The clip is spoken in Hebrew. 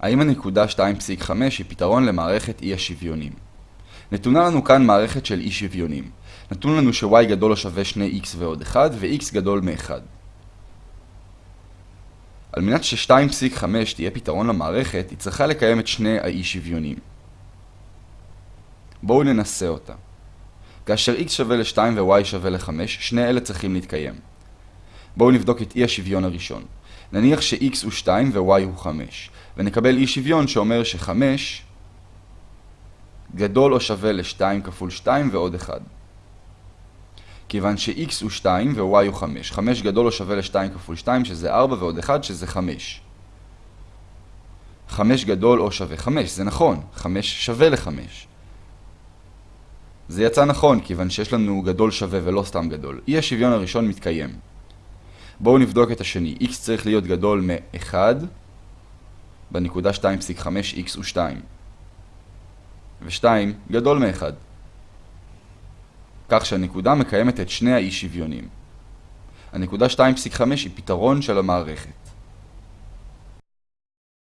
האם הנקודה 2.5 היא פתרון למערכת אי השוויונים? נתונה לנו כאן מערכת של אי שוויונים. נתון לנו ש-y גדול או שווה 2x ועוד 1 ו-x גדול מ-1. על מנת ש-2.5 תהיה פתרון למערכת, היא צריכה לקיים את שני האי שוויונים. בואו ננסה אותה. כאשר x שווה ל-2 ו-y שווה ל-5, שני אלה צריכים להתקיים. בואו נבדוק את אי השוויון הראשון. נניח ש-x הוא 2 ו-y הוא 5, ונקבל אי שוויון שאומר ש-5 גדול או שווה ל-2 כפול 2 ועוד 1. כיוון ש-x הוא 2 ו-y הוא 5. 5 גדול או שווה ל-2 כפול 2 שזה 4 ועוד 1 שזה 5. 5 גדול או שווה 5, זה נכון, 5 שווה ל-5. זה יצא נכון, כיוון שיש לנו גדול שווה ולא סתם גדול. אי השוויון הראשון מתקיים. בואו נבדוק את השני. x צריך להיות גדול מ-1 בנקודה 2.5 x הוא 2. ו-2 גדול מ-1. כך שהנקודה מקיימת את שני האי שוויונים. הנקודה 2.5 היא פתרון של המערכת.